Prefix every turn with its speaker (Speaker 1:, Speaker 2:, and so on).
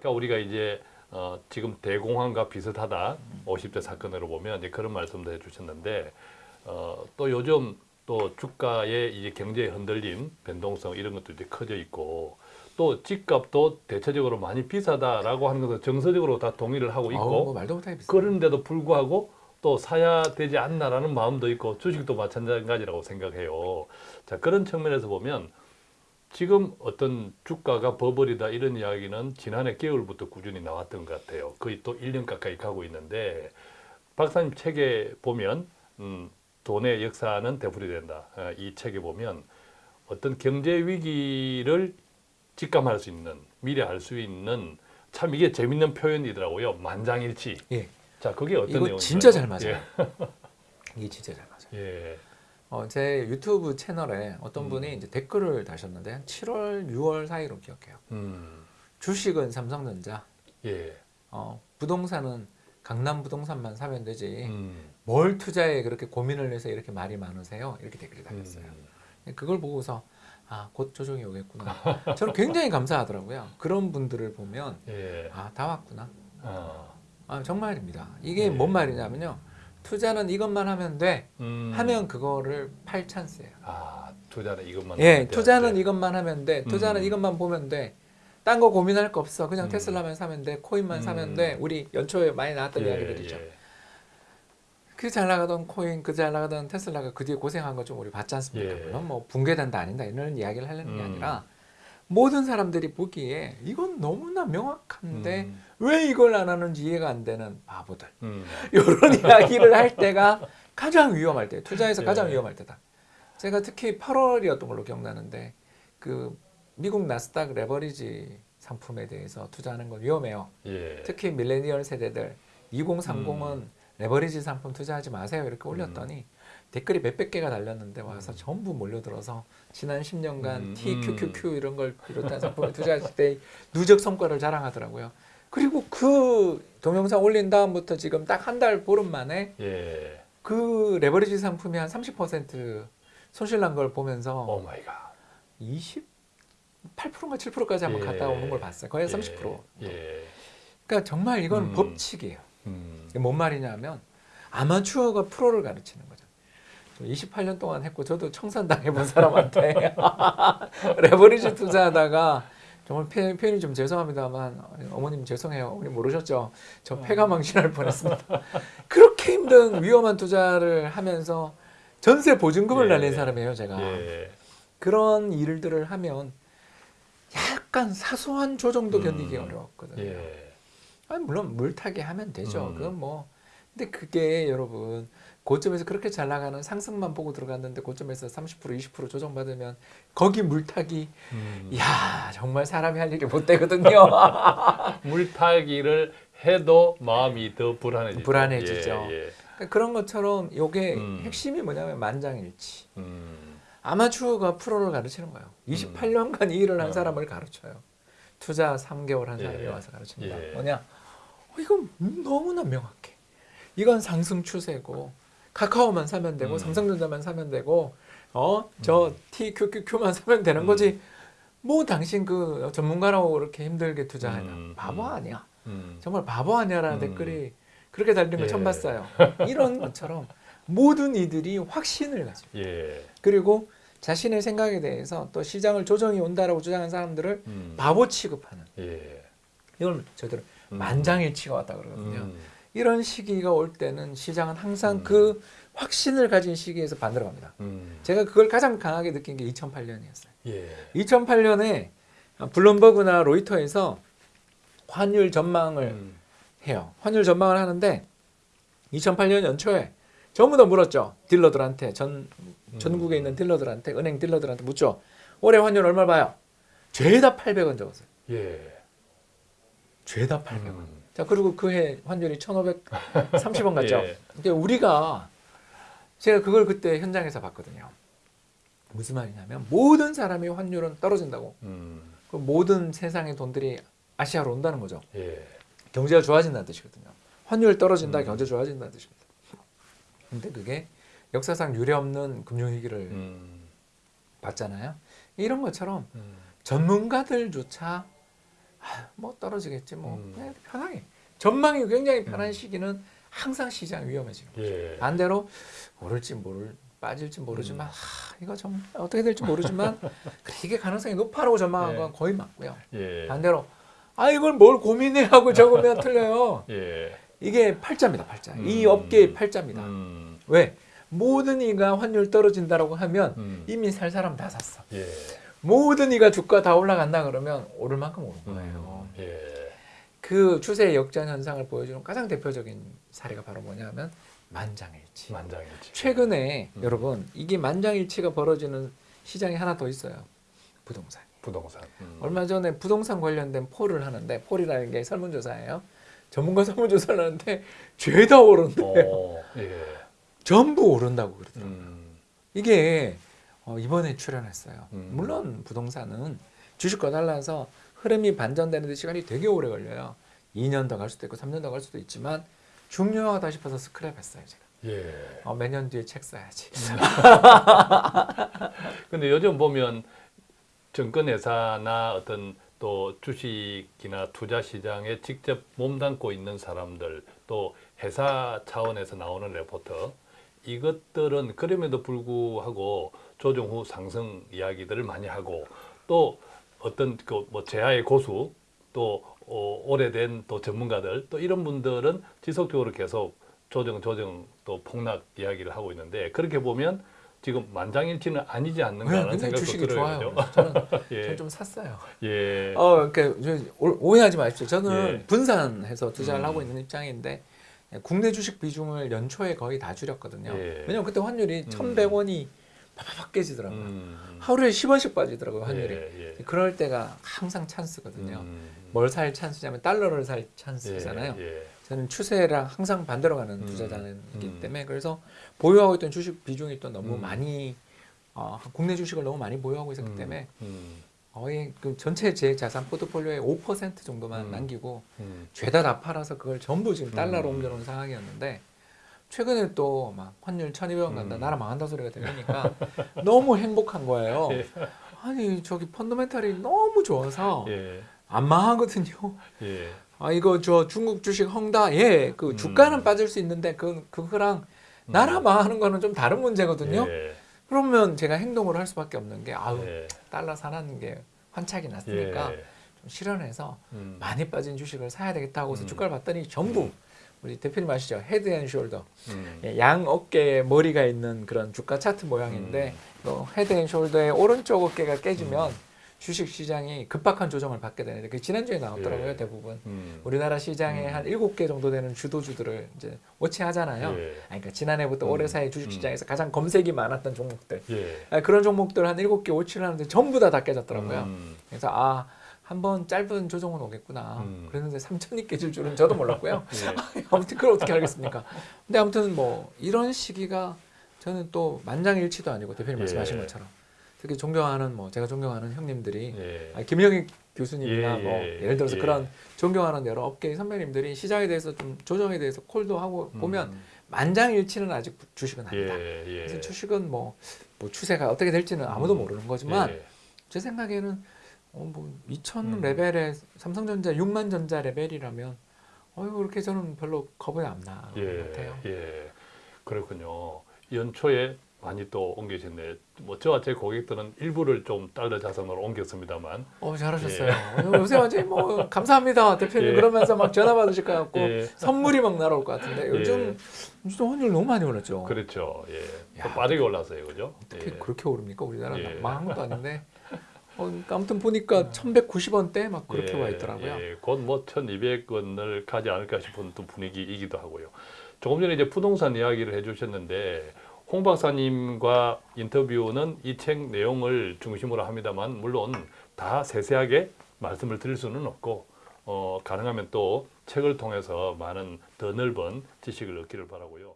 Speaker 1: 아까 우리가 이제 어, 지금 대공황과 비슷하다 50대 사건으로 보면 이제 그런 말씀도 해주셨는데 어, 또 요즘 또 주가의 이제 경제의 흔들림, 변동성 이런 것도 이제 커져 있고 또 집값도 대체적으로 많이 비싸다라고 하는 것은 정서적으로 다 동의를 하고 있고
Speaker 2: 어우, 뭐 말도 못하게 비싸.
Speaker 1: 그런데도 불구하고 또 사야 되지 않나라는 마음도 있고 주식도 마찬가지라고 생각해요. 자 그런 측면에서 보면 지금 어떤 주가가 버블이다 이런 이야기는 지난해 겨울부터 꾸준히 나왔던 것 같아요. 거의 또 1년 가까이 가고 있는데 박사님 책에 보면 음, 돈의 역사는 되풀이 된다. 어, 이 책에 보면 어떤 경제 위기를 직감할 수 있는 미래 알수 있는 참 이게 재밌는 표현이더라고요. 만장일치.
Speaker 2: 예.
Speaker 1: 자, 그게 어떤 내용인가요?
Speaker 2: 진짜 잘 맞아요.
Speaker 1: 예.
Speaker 2: 이게 진짜 잘 맞아요.
Speaker 1: 예.
Speaker 2: 어, 제 유튜브 채널에 어떤
Speaker 1: 음.
Speaker 2: 분이 이제 댓글을 다셨는데 한 7월, 6월 사이로 기억해요.
Speaker 1: 음.
Speaker 2: 주식은 삼성전자,
Speaker 1: 예.
Speaker 2: 어, 부동산은 강남 부동산만 사면 되지.
Speaker 1: 음.
Speaker 2: 뭘 투자에 그렇게 고민을 해서 이렇게 말이 많으세요? 이렇게 댓글이 달렸어요.
Speaker 1: 음.
Speaker 2: 그걸 보고서 아, 곧 조정이 오겠구나. 저는 굉장히 감사하더라고요. 그런 분들을 보면
Speaker 1: 예.
Speaker 2: 아, 다 왔구나.
Speaker 1: 아.
Speaker 2: 아, 정말입니다. 이게
Speaker 1: 네.
Speaker 2: 뭔 말이냐면요. 투자는 이것만 하면 돼.
Speaker 1: 음.
Speaker 2: 하면 그거를 팔 찬스예요.
Speaker 1: 아, 투자는 이것만
Speaker 2: 예,
Speaker 1: 하면
Speaker 2: 투자는
Speaker 1: 돼.
Speaker 2: 이것만 하면 돼. 투자는
Speaker 1: 음.
Speaker 2: 이것만 보면 돼. 딴 거 고민할 거 없어. 그냥
Speaker 1: 음.
Speaker 2: 테슬라만 사면 돼. 코인만
Speaker 1: 음.
Speaker 2: 사면 돼. 우리 연초에 많이 나왔던 이야기들이죠.
Speaker 1: 예.
Speaker 2: 그잘 나가던 코인, 그 잘 나가던 테슬라가 그 뒤에 고생한 거 좀 우리 봤지 않습니까?
Speaker 1: 예.
Speaker 2: 물론 뭐 붕괴된다 아닌다 이런 이야기를 하려는 게
Speaker 1: 음.
Speaker 2: 아니라 모든 사람들이 보기에 이건 너무나 명확한데
Speaker 1: 음.
Speaker 2: 왜 이걸 안 하는지 이해가 안 되는 바보들.
Speaker 1: 음.
Speaker 2: 이런 이야기를 할 때가 가장 위험할 때, 투자에서
Speaker 1: 예.
Speaker 2: 가장 위험할 때다. 제가 특히 8월이었던 걸로 기억나는데 그 미국 나스닥 레버리지 상품에 대해서 투자하는 건 위험해요.
Speaker 1: 예.
Speaker 2: 특히 밀레니얼 세대들 2030은
Speaker 1: 음.
Speaker 2: 레버리지 상품 투자하지 마세요 이렇게 올렸더니 댓글이 몇백 개가 달렸는데 와서 전부 몰려들어서 지난 10년간
Speaker 1: 음,
Speaker 2: TQQQ 이런 걸 비롯한 상품에 투자했을 때 누적 성과를 자랑하더라고요. 그리고 그 동영상 올린 다음부터 지금 딱 한 달 보름 만에
Speaker 1: 예.
Speaker 2: 그 레버리지 상품이 한 30% 손실 난 걸 보면서
Speaker 1: oh my god.
Speaker 2: 20 8%인가 7%까지 한번
Speaker 1: 예.
Speaker 2: 갔다 오는 걸 봤어요. 거의 30%.
Speaker 1: 예.
Speaker 2: 그러니까 정말 이건
Speaker 1: 음.
Speaker 2: 법칙이에요.
Speaker 1: 음.
Speaker 2: 뭔 말이냐면 아마추어가 프로를 가르치는 거죠. 28년 동안 했고 저도 청산당해 본 사람한테 레버리지 투자하다가 정말 표- 표현 이 좀 죄송합니다만 어머님 죄송해요. 어머님 모르셨죠? 저 폐가 망신할 뻔했습니다. 그렇게 힘든 위험한 투자를 하면서 전세 보증금을
Speaker 1: 예.
Speaker 2: 날린 사람이에요, 제가.
Speaker 1: 예.
Speaker 2: 그런 일들을 하면 약간 사소한 조정도
Speaker 1: 음.
Speaker 2: 견디기 어려웠거든요.
Speaker 1: 예.
Speaker 2: 아니, 물론 물타기 하면 되죠.
Speaker 1: 음.
Speaker 2: 그건 뭐. 근데 그게 여러분 고점에서 그렇게 잘 나가는 상승만 보고 들어갔는데 고점에서 30% 20% 조정받으면 거기 물타기
Speaker 1: 음.
Speaker 2: 야 정말 사람이 할 일이 못 되거든요.
Speaker 1: 물타기를 해도 마음이 더 불안해지죠.
Speaker 2: 불안해지죠.
Speaker 1: 예. 예.
Speaker 2: 그러니까 그런 것처럼 요게
Speaker 1: 음.
Speaker 2: 핵심이 뭐냐면 만장일치.
Speaker 1: 음.
Speaker 2: 아마추어가 프로를 가르치는 거예요. 28년간 이 일을 한
Speaker 1: 음.
Speaker 2: 사람을 가르쳐요. 투자 3개월 한 사람이
Speaker 1: 예.
Speaker 2: 와서 가르칩니다.
Speaker 1: 예.
Speaker 2: 뭐냐? 어, 이건 너무나 명확해. 이건 상승 추세고 카카오만 사면 되고
Speaker 1: 음.
Speaker 2: 삼성전자만 사면 되고 어저 TQQQ만 사면 되는
Speaker 1: 음.
Speaker 2: 거지. 뭐 당신 그 전문가라고 그렇게 힘들게 투자하냐?
Speaker 1: 음.
Speaker 2: 바보
Speaker 1: 음.
Speaker 2: 아니야.
Speaker 1: 음.
Speaker 2: 정말 바보 아니야라는
Speaker 1: 음.
Speaker 2: 댓글이 그렇게 달리는 걸
Speaker 1: 예.
Speaker 2: 처음 봤어요. 이런 것처럼 모든 이들이 확신을 가지고
Speaker 1: 예.
Speaker 2: 그리고 자신의 생각에 대해서 또 시장을 조정이 온다라고 주장한 사람들을
Speaker 1: 음.
Speaker 2: 바보 취급하는
Speaker 1: 예.
Speaker 2: 이걸 저희들
Speaker 1: 음.
Speaker 2: 만장일치가 왔다 그러거든요.
Speaker 1: 음.
Speaker 2: 이런 시기가 올 때는 시장은 항상
Speaker 1: 음.
Speaker 2: 그 확신을 가진 시기에서 반대로 갑니다.
Speaker 1: 음.
Speaker 2: 제가 그걸 가장 강하게 느낀 게 2008년이었어요.
Speaker 1: 예.
Speaker 2: 2008년에 블룸버그나 로이터에서 환율 전망을
Speaker 1: 음.
Speaker 2: 해요. 환율 전망을 하는데 2008년 연초에 전부 다 물었죠. 딜러들한테 전 전국에 있는 딜러들한테 은행 딜러들한테 묻죠. 올해 환율 얼마 봐요? 죄다 800원 적었어요.
Speaker 1: 예.
Speaker 2: 죄다 800원.
Speaker 1: 음.
Speaker 2: 자 그리고 그 해 환율이 1,530원 같죠.
Speaker 1: 예.
Speaker 2: 근데 우리가 제가 그걸 그때 현장에서 봤거든요. 무슨 말이냐면 모든 사람이 환율은 떨어진다고.
Speaker 1: 음.
Speaker 2: 그 모든 세상의 돈들이 아시아로 온다는 거죠.
Speaker 1: 예.
Speaker 2: 경제가 좋아진다는 뜻이거든요. 환율 떨어진다,
Speaker 1: 음.
Speaker 2: 경제 좋아진다는 뜻입니다. 근데 그게 역사상 유례 없는 금융위기를
Speaker 1: 음.
Speaker 2: 봤잖아요. 이런 것처럼
Speaker 1: 음.
Speaker 2: 전문가들조차 아, 뭐 떨어지겠지 뭐
Speaker 1: 음.
Speaker 2: 그냥 편하게 전망이 굉장히 편한
Speaker 1: 음.
Speaker 2: 시기는 항상 시장 위험해지는 거예요.
Speaker 1: 예.
Speaker 2: 반대로 오를지 모를 빠질지 모르지만
Speaker 1: 음.
Speaker 2: 하, 이거 좀 어떻게 될지 모르지만 그래, 이게 가능성이 높아라고 전망한
Speaker 1: 예.
Speaker 2: 건 거의 맞고요.
Speaker 1: 예.
Speaker 2: 반대로 아 이걸 뭘 고민해 하고 적으면 틀려요.
Speaker 1: 예.
Speaker 2: 이게 팔자입니다, 팔자. 이
Speaker 1: 음.
Speaker 2: 업계의 팔자입니다.
Speaker 1: 음.
Speaker 2: 왜? 모든 이가 환율 떨어진다라고 하면
Speaker 1: 음.
Speaker 2: 이미 살 사람 다 샀어.
Speaker 1: 예.
Speaker 2: 모든 이가 주가 다 올라간다 그러면 오를 만큼 오른 거예요.
Speaker 1: 음. 예.
Speaker 2: 그 추세의 역전 현상을 보여주는 가장 대표적인 사례가 바로 뭐냐면 만장일치.
Speaker 1: 만장일치.
Speaker 2: 최근에
Speaker 1: 음.
Speaker 2: 여러분 이게 만장일치가 벌어지는 시장이 하나 더 있어요. 부동산.
Speaker 1: 부동산. 음.
Speaker 2: 얼마 전에 부동산 관련된 폴을 하는데 폴이라는 게 설문조사예요. 전문가 설문조사를 하는데 죄다 오른대요.
Speaker 1: 어. 예.
Speaker 2: 전부 오른다고 그러더라고요.
Speaker 1: 음.
Speaker 2: 이게 어, 이번에 출연했어요.
Speaker 1: 음.
Speaker 2: 물론 부동산은 주식과 달라서 흐름이 반전되는 데 시간이 되게 오래 걸려요. 2년 더 갈 수도 있고 3년 더 갈 수도 있지만 중요하다 싶어서 스크랩했어요 제가.
Speaker 1: 예.
Speaker 2: 어, 몇년 뒤에 책 써야지.
Speaker 1: 근데 요즘 보면 증권회사나 어떤 또 주식이나 투자 시장에 직접 몸담고 있는 사람들 또 회사 차원에서 나오는 레포터 이것들은 그럼에도 불구하고 조정 후 상승 이야기들을 많이 하고 또 어떤 그 뭐 제야의 고수 또 어, 오래된 또 전문가들 또 이런 분들은 지속적으로 계속 조정 조정 또 폭락 이야기를 하고 있는데 그렇게 보면 지금 만장일치는 아니지 않는가 하는
Speaker 2: 굉장히
Speaker 1: 생각도
Speaker 2: 주식이
Speaker 1: 들어요.
Speaker 2: 좋아요. 저는,
Speaker 1: 예.
Speaker 2: 저는 좀 샀어요.
Speaker 1: 예.
Speaker 2: 어, 그러니까 오해하지 마십시오. 저는
Speaker 1: 예.
Speaker 2: 분산해서 투자를
Speaker 1: 음.
Speaker 2: 하고 있는 입장인데 국내 주식 비중을 연초에 거의 다 줄였거든요.
Speaker 1: 예.
Speaker 2: 왜냐면 그때 환율이
Speaker 1: 음.
Speaker 2: 1,100원이 팍팍 깨지더라고요.
Speaker 1: 음.
Speaker 2: 하루에 10원씩 빠지더라고요, 환율이.
Speaker 1: 예, 예.
Speaker 2: 그럴 때가 항상 찬스거든요.
Speaker 1: 음.
Speaker 2: 뭘살 찬스냐면 달러를 살 찬스잖아요.
Speaker 1: 예, 예.
Speaker 2: 저는 추세랑 항상 반대로 가는
Speaker 1: 음.
Speaker 2: 투자자이기
Speaker 1: 음.
Speaker 2: 때문에 그래서 보유하고 있던 주식 비중이 또 너무
Speaker 1: 음.
Speaker 2: 많이 어, 국내 주식을 너무 많이 보유하고 있었기
Speaker 1: 음.
Speaker 2: 때문에
Speaker 1: 음.
Speaker 2: 거의 그 전체 제 자산 포트폴리오의 5% 정도만
Speaker 1: 음.
Speaker 2: 남기고
Speaker 1: 음.
Speaker 2: 죄다 다 팔아서 그걸 전부 지금 달러로
Speaker 1: 음.
Speaker 2: 옮겨놓은 상황이었는데 최근에 또 막 환율 1200원 간다
Speaker 1: 음.
Speaker 2: 나라 망한다 소리가 들리니까 너무 행복한 거예요.
Speaker 1: 예.
Speaker 2: 아니 저기 펀더멘탈이 너무 좋아서
Speaker 1: 예.
Speaker 2: 안 망하거든요.
Speaker 1: 예.
Speaker 2: 아 이거 저 중국 주식 헝다 예그
Speaker 1: 음.
Speaker 2: 주가는 빠질 수 있는데 그 그거랑 나라 망하는 거는 좀 다른 문제거든요.
Speaker 1: 예.
Speaker 2: 그러면 제가 행동을 할 수밖에 없는 게 아우
Speaker 1: 예.
Speaker 2: 달러 사는 게 환차익이 났으니까
Speaker 1: 예.
Speaker 2: 좀 실현해서
Speaker 1: 음.
Speaker 2: 많이 빠진 주식을 사야 되겠다 하고서
Speaker 1: 음.
Speaker 2: 주가를 봤더니 전부 우리 대표님 아시죠 head and shoulder
Speaker 1: 음.
Speaker 2: 예, 양 어깨에 머리가 있는 그런 주가 차트 모양인데 또 head and shoulder의 오른쪽 어깨가 깨지면
Speaker 1: 음.
Speaker 2: 주식 시장이 급박한 조정을 받게 되는데 그 지난주에 나왔더라고요
Speaker 1: 예.
Speaker 2: 대부분
Speaker 1: 음.
Speaker 2: 우리나라 시장에
Speaker 1: 음.
Speaker 2: 한 일곱 개 정도 되는 주도주들을 이제 watch하잖아요.
Speaker 1: 예.
Speaker 2: 아니, 그러니까 지난해부터
Speaker 1: 음.
Speaker 2: 올해 사이 주식 시장에서 가장 검색이 많았던 종목들
Speaker 1: 예.
Speaker 2: 아, 그런 종목들 한 일곱 개 워치를 하는데 전부 다 다 깨졌더라고요.
Speaker 1: 음.
Speaker 2: 그래서 아 한번 짧은 조정은 오겠구나.
Speaker 1: 음.
Speaker 2: 그랬는데 3천이 깨질 줄은 저도 몰랐고요.
Speaker 1: 예.
Speaker 2: 아무튼 그걸 어떻게 알겠습니까? 근데 아무튼 뭐 이런 시기가 저는 또 만장일치도 아니고 대표님
Speaker 1: 예.
Speaker 2: 말씀하신 것처럼 특히 존경하는 뭐 제가 존경하는 형님들이
Speaker 1: 예.
Speaker 2: 아, 김영익 교수님이나
Speaker 1: 예,
Speaker 2: 뭐
Speaker 1: 예,
Speaker 2: 예를 들어서
Speaker 1: 예.
Speaker 2: 그런 존경하는 여러 업계의 선배님들이 시장에 대해서 좀 조정에 대해서 콜도 하고 보면
Speaker 1: 음.
Speaker 2: 만장일치는 아직 주식은 아니다.
Speaker 1: 예. 예.
Speaker 2: 그래서 주식은 뭐, 뭐 추세가 어떻게 될지는 아무도
Speaker 1: 음.
Speaker 2: 모르는 거지만
Speaker 1: 예.
Speaker 2: 제 생각에는 어, 뭐 2천
Speaker 1: 음.
Speaker 2: 레벨의 삼성전자 6만 전자 레벨이라면 어이구 그렇게 저는 별로 겁이 안 나는 것
Speaker 1: 예,
Speaker 2: 같아요.
Speaker 1: 예, 그렇군요. 연초에 많이 또 옮기셨네. 뭐 저와 제 고객들은 일부를 좀 달러 자산으로 옮겼습니다만.
Speaker 2: 어 잘하셨어요. 요새 완전히 뭐 감사합니다 대표님
Speaker 1: 예.
Speaker 2: 그러면서 막 전화 받으실 것 같고
Speaker 1: 예,
Speaker 2: 선물이 막 날아올 것 같은데 요즘 요즘 환율 너무 많이 올랐죠.
Speaker 1: 그렇죠. 예, 또
Speaker 2: 야.
Speaker 1: 빠르게 올랐어요, 그죠?
Speaker 2: 어떻게
Speaker 1: 예.
Speaker 2: 그렇게 오릅니까 우리나라
Speaker 1: 예.
Speaker 2: 망한 것도 아닌데. 어, 그러니까 아무튼 보니까 1,190원대 막 그렇게
Speaker 1: 예,
Speaker 2: 와 있더라고요.
Speaker 1: 예, 곧뭐 1,200원을 가지 않을까 싶은 또 분위기이기도 하고요. 조금 전에 이제 부동산 이야기를 해주셨는데 홍 박사님과 인터뷰는 이 책 내용을 중심으로 합니다만 물론 다 세세하게 말씀을 드릴 수는 없고 어, 가능하면 또 책을 통해서 많은 더 넓은 지식을 얻기를 바라고요.